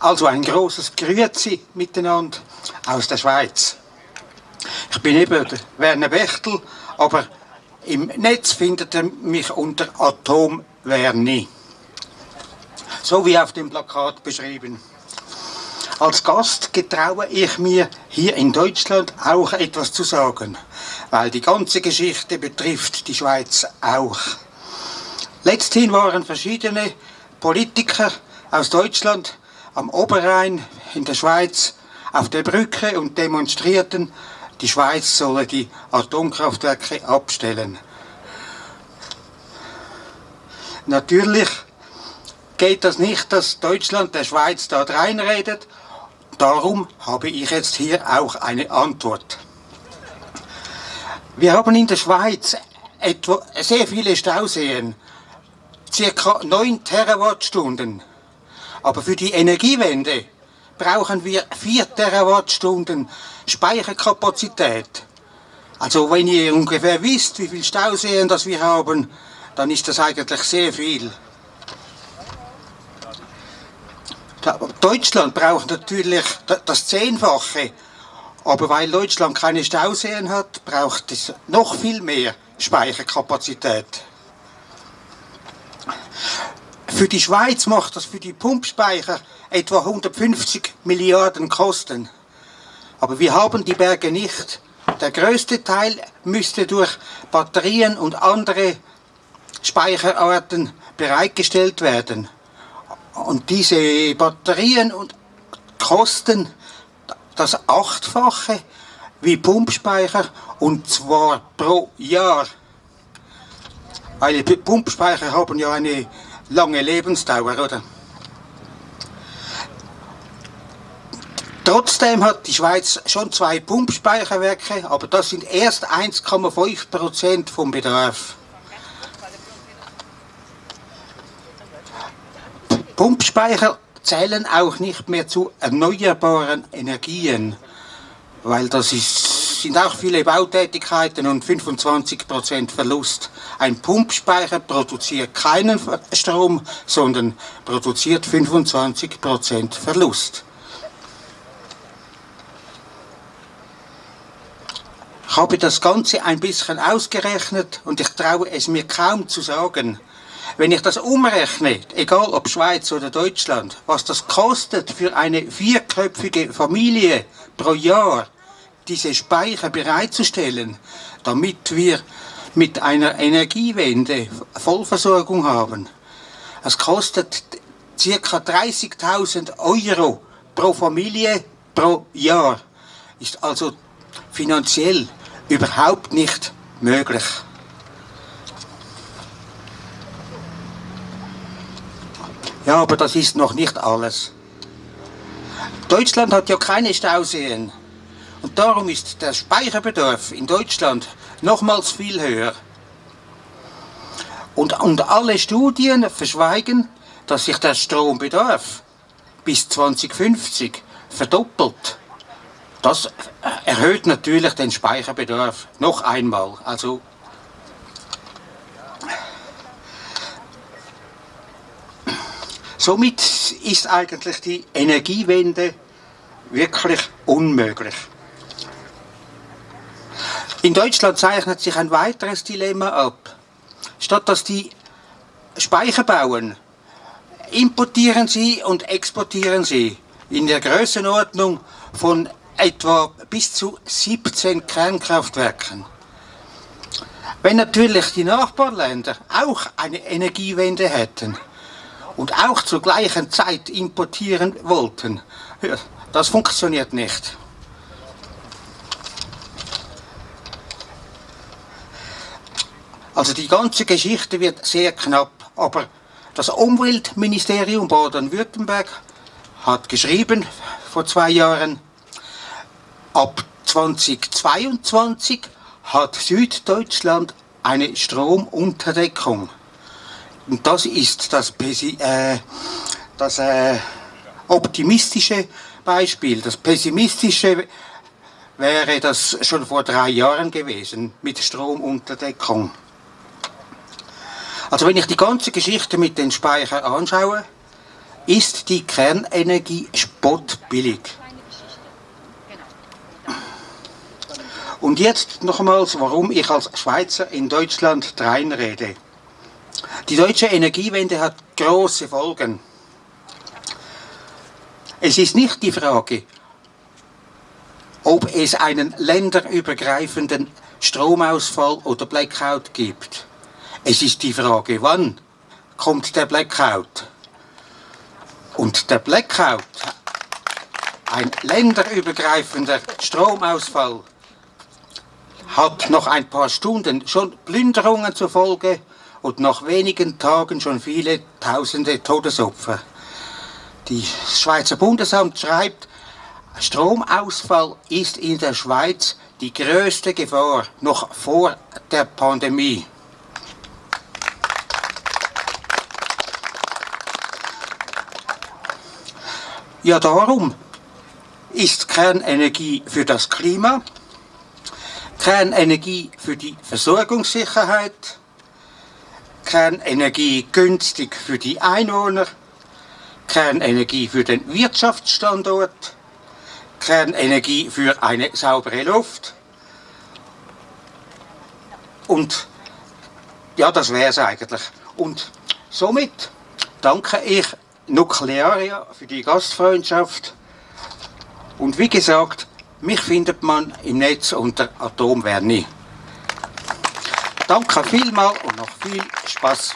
Also ein großes Grüezi miteinander aus der Schweiz. Ich bin eben der Werner Bechtel, aber im Netz findet ihr mich unter Atom Werni. So wie auf dem Plakat beschrieben. Als Gast getraue ich mir hier in Deutschland auch etwas zu sagen, weil die ganze Geschichte betrifft die Schweiz auch. Letzthin waren verschiedene Politiker aus Deutschland am Oberrhein in der Schweiz auf der Brücke und demonstrierten, die Schweiz solle die Atomkraftwerke abstellen. Natürlich geht das nicht, dass Deutschland der Schweiz dort reinredet Darum habe ich jetzt hier auch eine Antwort. Wir haben in der Schweiz etwa sehr viele Stauseen, circa 9 Terawattstunden. Aber für die Energiewende brauchen wir 4 Terawattstunden Speicherkapazität. Also wenn ihr ungefähr wisst, wie viele Stauseen das wir haben, dann ist das eigentlich sehr viel. Deutschland braucht natürlich das Zehnfache, aber weil Deutschland keine Stauseen hat, braucht es noch viel mehr Speicherkapazität. Für die Schweiz macht das für die Pumpspeicher etwa 150 Milliarden Kosten. Aber wir haben die Berge nicht. Der größte Teil müsste durch Batterien und andere Speicherarten bereitgestellt werden. Und diese Batterien und kosten das Achtfache wie Pumpspeicher und zwar pro Jahr. Weil Pumpspeicher haben ja eine lange Lebensdauer, oder? Trotzdem hat die Schweiz schon zwei Pumpspeicherwerke, aber das sind erst 1,5% vom Bedarf. Pumpspeicher zählen auch nicht mehr zu erneuerbaren Energien, weil das ist, sind auch viele Bautätigkeiten und 25% Verlust. Ein Pumpspeicher produziert keinen Strom, sondern produziert 25% Verlust. Ich habe das Ganze ein bisschen ausgerechnet und ich traue es mir kaum zu sagen. Wenn ich das umrechne, egal ob Schweiz oder Deutschland, was das kostet für eine vierköpfige Familie pro Jahr, diese Speicher bereitzustellen, damit wir mit einer Energiewende Vollversorgung haben. Es kostet ca. 30.000 Euro pro Familie pro Jahr. Ist also finanziell überhaupt nicht möglich. Ja, aber das ist noch nicht alles. Deutschland hat ja keine Stauseen. Und darum ist der Speicherbedarf in Deutschland nochmals viel höher. Und, und alle Studien verschweigen, dass sich der Strombedarf bis 2050 verdoppelt. Das erhöht natürlich den Speicherbedarf noch einmal. Also Somit ist eigentlich die Energiewende wirklich unmöglich. In Deutschland zeichnet sich ein weiteres Dilemma ab. Statt dass die Speicher bauen, importieren sie und exportieren sie in der Größenordnung von etwa bis zu 17 Kernkraftwerken. Wenn natürlich die Nachbarländer auch eine Energiewende hätten, und auch zur gleichen Zeit importieren wollten. Das funktioniert nicht. Also die ganze Geschichte wird sehr knapp, aber das Umweltministerium Baden-Württemberg hat geschrieben vor zwei Jahren, ab 2022 hat Süddeutschland eine Stromunterdeckung. Und das ist das, äh, das äh, optimistische Beispiel. Das pessimistische wäre das schon vor drei Jahren gewesen mit Stromunterdeckung. Also wenn ich die ganze Geschichte mit den Speichern anschaue, ist die Kernenergie spottbillig. Und jetzt nochmals, warum ich als Schweizer in Deutschland reinrede. Die deutsche Energiewende hat große Folgen. Es ist nicht die Frage, ob es einen länderübergreifenden Stromausfall oder Blackout gibt. Es ist die Frage, wann kommt der Blackout. Und der Blackout, ein länderübergreifender Stromausfall, hat noch ein paar Stunden schon Plünderungen zur Folge und nach wenigen Tagen schon viele tausende Todesopfer. Die Schweizer Bundesamt schreibt, Stromausfall ist in der Schweiz die größte Gefahr noch vor der Pandemie. Ja, darum ist Kernenergie für das Klima, Kernenergie für die Versorgungssicherheit, Kernenergie günstig für die Einwohner, Kernenergie für den Wirtschaftsstandort, Kernenergie für eine saubere Luft und ja, das wäre es eigentlich. Und somit danke ich Nuklearia für die Gastfreundschaft und wie gesagt, mich findet man im Netz unter Atomwerni. Danke vielmals und noch viel Spaß.